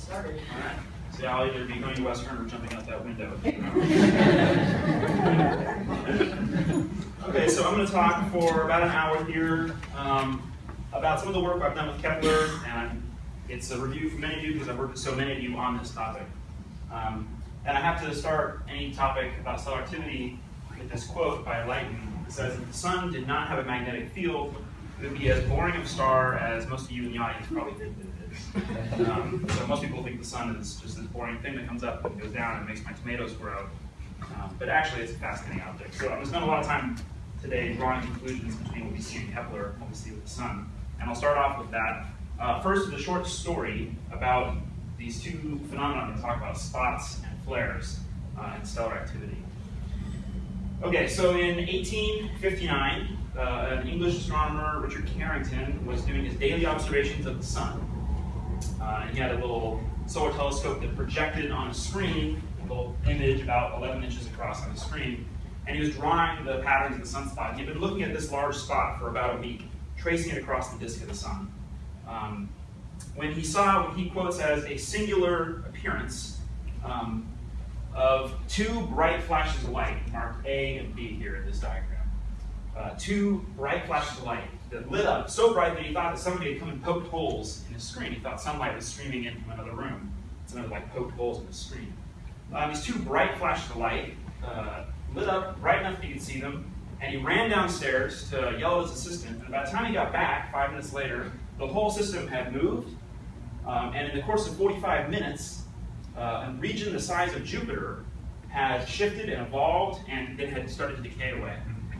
started. All right. So I'll either be going to Western or jumping out that window. okay, so I'm going to talk for about an hour here um, about some of the work I've done with Kepler, and it's a review for many of you because I've worked with so many of you on this topic. Um, and I have to start any topic about stellar activity with this quote by Leighton. It says, if the sun did not have a magnetic field, it would be as boring of a star as most of you in the audience probably think it is. Um, so most people think the sun is just this boring thing that comes up and goes down and makes my tomatoes grow. Um, but actually, it's a fascinating object. So I'm going to spend a lot of time today drawing conclusions between what we see in Kepler and what we see with the sun. And I'll start off with that. Uh, first, with a short story about these two phenomena to talk about, spots and flares uh, in stellar activity. Okay, so in 1859, uh, an English astronomer, Richard Carrington, was doing his daily observations of the sun. Uh, and he had a little solar telescope that projected on a screen, a little image about 11 inches across on the screen, and he was drawing the patterns of the sunspot. He had been looking at this large spot for about a week, tracing it across the disk of the sun. Um, when he saw what he quotes as a singular appearance um, of two bright flashes of light, marked A and B here in this diagram. Uh, two bright flashes of light that lit up so bright that he thought that somebody had come and poked holes in his screen. He thought sunlight was streaming in from another room. Somebody like poked holes in his screen. Uh, these two bright flashes of light uh, lit up bright enough that he could see them, and he ran downstairs to yell at his assistant. And by the time he got back, five minutes later, the whole system had moved, um, and in the course of 45 minutes, uh, a region the size of Jupiter had shifted and evolved, and it had started to decay away.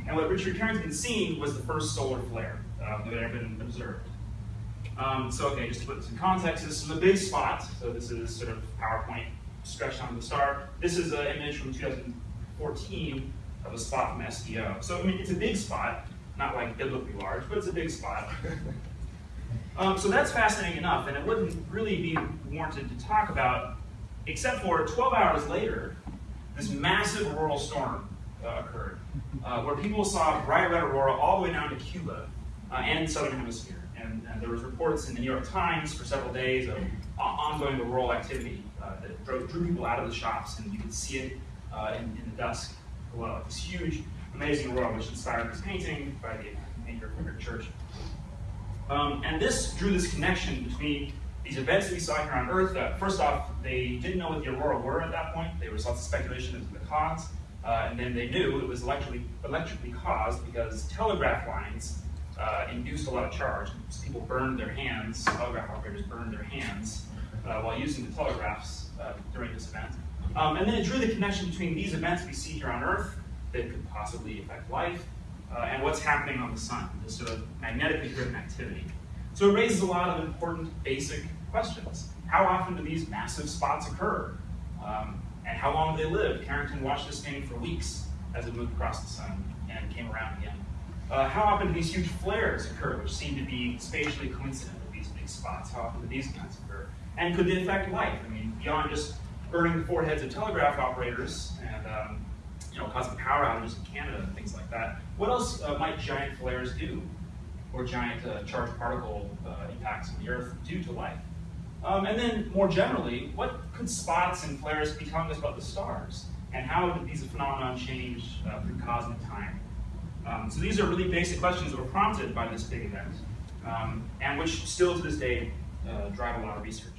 And what Richard Carrington had seen was the first solar flare uh, that had ever been observed. Um, so, okay, just to put this in context, this is a big spot. So this is sort of PowerPoint stretched onto the star. This is an image from 2014 of a spot from SDO. So, I mean, it's a big spot, not like biblically large, but it's a big spot. um, so that's fascinating enough, and it wouldn't really be warranted to talk about, except for 12 hours later, this massive auroral storm uh, occurred, uh, where people saw bright red aurora all the way down to Cuba uh, and southern hemisphere. And, and, there was reports in the New York Times for several days of ongoing auroral activity uh, that drove, drew people out of the shops, and you could see it uh, in, in, the dusk below. This huge, amazing aurora, which inspired this painting by the maker of Church. Um, and this drew this connection between these events we saw here on Earth. Uh, first off, they didn't know what the aurora were at that point. There was lots of speculation as to the cause. Uh, and then they knew it was electrically, electrically caused because telegraph lines uh, induced a lot of charge. People burned their hands, telegraph operators burned their hands uh, while using the telegraphs uh, during this event. Um, and then it drew the connection between these events we see here on Earth that could possibly affect life uh, and what's happening on the sun, this sort of magnetically driven activity. So it raises a lot of important basic questions. How often do these massive spots occur? Um, and how long do they live? Carrington watched this thing for weeks as it moved across the sun and came around again. Uh, how often do these huge flares occur, which seem to be spatially coincident with these big spots? How often do these kinds occur? And could they affect life? I mean, beyond just burning the foreheads of telegraph operators and um, you know, causing power outages in Canada and things like that, what else uh, might giant flares do? Or giant uh, charged particle uh, impacts on the Earth due to life? Um, and then more generally, what could spots and flares be telling us about the stars? And how did these phenomena change uh, through cosmic time? Um, so these are really basic questions that were prompted by this big event, um, and which still to this day uh, drive a lot of research.